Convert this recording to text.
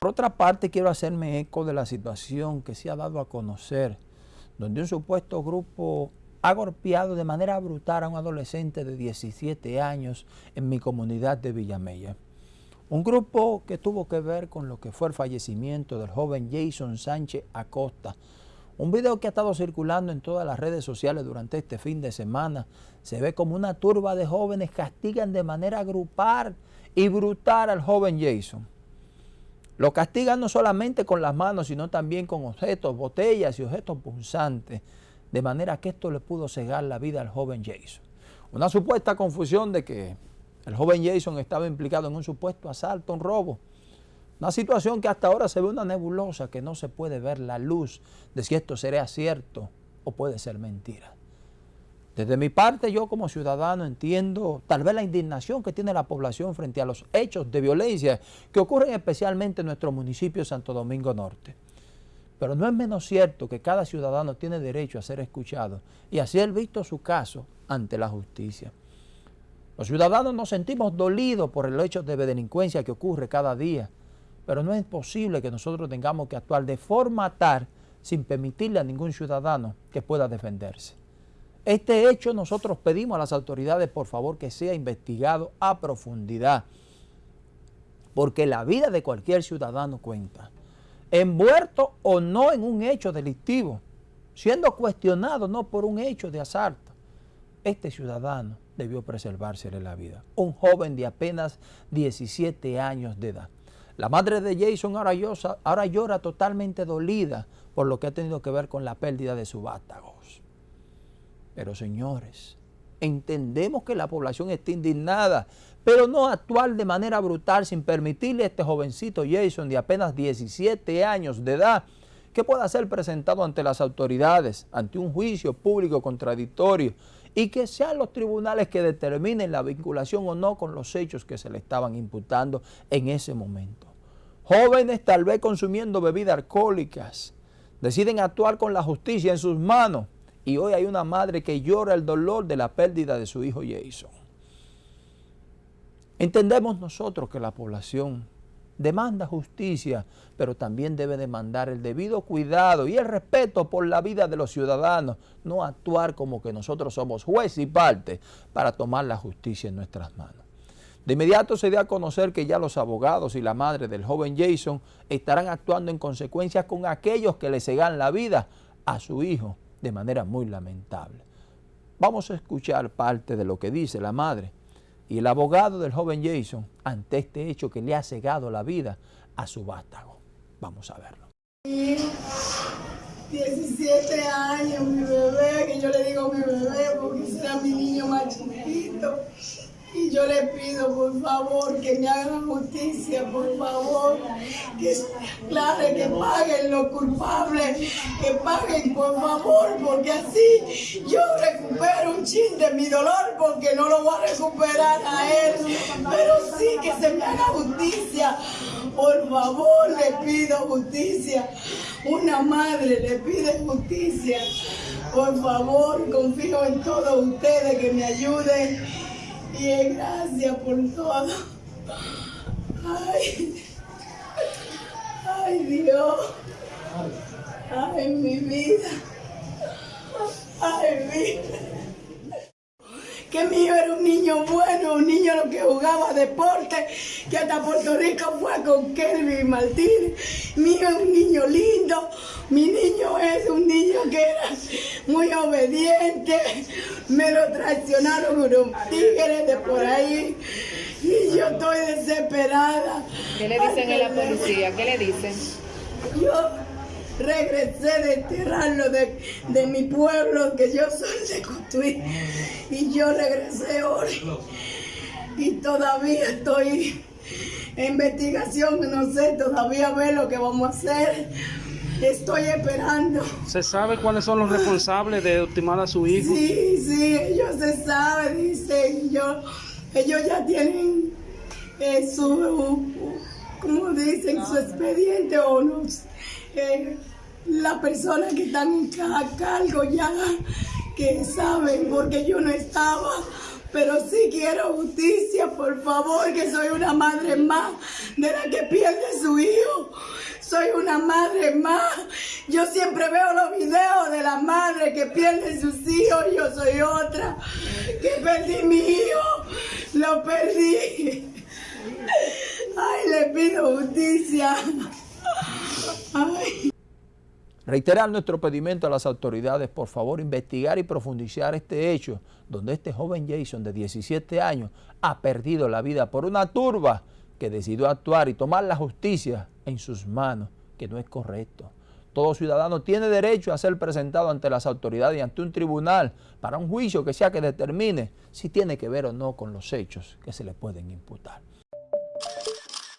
Por otra parte, quiero hacerme eco de la situación que se ha dado a conocer, donde un supuesto grupo ha golpeado de manera brutal a un adolescente de 17 años en mi comunidad de Villamella. Un grupo que tuvo que ver con lo que fue el fallecimiento del joven Jason Sánchez Acosta. Un video que ha estado circulando en todas las redes sociales durante este fin de semana. Se ve como una turba de jóvenes castigan de manera grupal y brutal al joven Jason. Lo castigan no solamente con las manos, sino también con objetos, botellas y objetos punzantes de manera que esto le pudo cegar la vida al joven Jason. Una supuesta confusión de que el joven Jason estaba implicado en un supuesto asalto, un robo. Una situación que hasta ahora se ve una nebulosa que no se puede ver la luz de si esto será cierto o puede ser mentira. Desde mi parte, yo como ciudadano entiendo tal vez la indignación que tiene la población frente a los hechos de violencia que ocurren especialmente en nuestro municipio Santo Domingo Norte. Pero no es menos cierto que cada ciudadano tiene derecho a ser escuchado y a ser visto su caso ante la justicia. Los ciudadanos nos sentimos dolidos por el hecho de delincuencia que ocurre cada día, pero no es posible que nosotros tengamos que actuar de forma tal sin permitirle a ningún ciudadano que pueda defenderse. Este hecho nosotros pedimos a las autoridades por favor que sea investigado a profundidad, porque la vida de cualquier ciudadano cuenta envuelto o no en un hecho delictivo, siendo cuestionado no por un hecho de asalto. Este ciudadano debió preservársele la vida. Un joven de apenas 17 años de edad. La madre de Jason ahora llora, ahora llora totalmente dolida por lo que ha tenido que ver con la pérdida de su vástagos. Pero señores, entendemos que la población está indignada pero no actuar de manera brutal sin permitirle a este jovencito Jason de apenas 17 años de edad que pueda ser presentado ante las autoridades, ante un juicio público contradictorio y que sean los tribunales que determinen la vinculación o no con los hechos que se le estaban imputando en ese momento. Jóvenes tal vez consumiendo bebidas alcohólicas, deciden actuar con la justicia en sus manos y hoy hay una madre que llora el dolor de la pérdida de su hijo Jason. Entendemos nosotros que la población demanda justicia, pero también debe demandar el debido cuidado y el respeto por la vida de los ciudadanos, no actuar como que nosotros somos juez y parte para tomar la justicia en nuestras manos. De inmediato se dio a conocer que ya los abogados y la madre del joven Jason estarán actuando en consecuencia con aquellos que le cegan la vida a su hijo de manera muy lamentable. Vamos a escuchar parte de lo que dice la madre y el abogado del joven Jason ante este hecho que le ha cegado la vida a su vástago. Vamos a verlo. 17 años, mi bebé, que yo le digo mi bebé porque será mi niño más chiquito. Y yo le pido, por favor, que me hagan justicia, por favor, que claro, que paguen los culpables, que paguen, por favor, porque así yo recupero un chin de mi dolor, porque no lo voy a recuperar a él, pero sí que se me haga justicia. Por favor, le pido justicia. Una madre le pide justicia. Por favor, confío en todos ustedes que me ayuden Bien, gracias por todo. Ay, ay Dios. Ay, mi vida. Ay, vida. Que mío era un niño bueno, un niño lo que jugaba deporte, que hasta Puerto Rico fue con Kelvin Martín. Mío es un niño lindo, mi niño es un niño que era muy obediente, me lo traicionaron unos tigres de por ahí y yo estoy desesperada. ¿Qué le dicen a la policía? ¿Qué le dicen? Yo regresé de enterrarlo de, mi pueblo, que yo soy de Cotuí, y yo regresé hoy y todavía estoy en investigación, no sé todavía ver lo que vamos a hacer Estoy esperando. ¿Se sabe cuáles son los responsables de ultimar a su hijo? Sí, sí, ellos se saben, dicen. Yo, ellos ya tienen eh, su, ¿cómo dicen? Su expediente o los, eh, las personas que están a cargo ya, que saben, porque yo no estaba pero sí quiero justicia, por favor, que soy una madre más de la que pierde su hijo. Soy una madre más. Yo siempre veo los videos de la madre que pierde sus hijos. Yo soy otra. Que perdí mi hijo. Lo perdí. Ay, le pido justicia. Reiterar nuestro pedimento a las autoridades, por favor, investigar y profundizar este hecho, donde este joven Jason de 17 años ha perdido la vida por una turba que decidió actuar y tomar la justicia en sus manos, que no es correcto. Todo ciudadano tiene derecho a ser presentado ante las autoridades y ante un tribunal para un juicio que sea que determine si tiene que ver o no con los hechos que se le pueden imputar.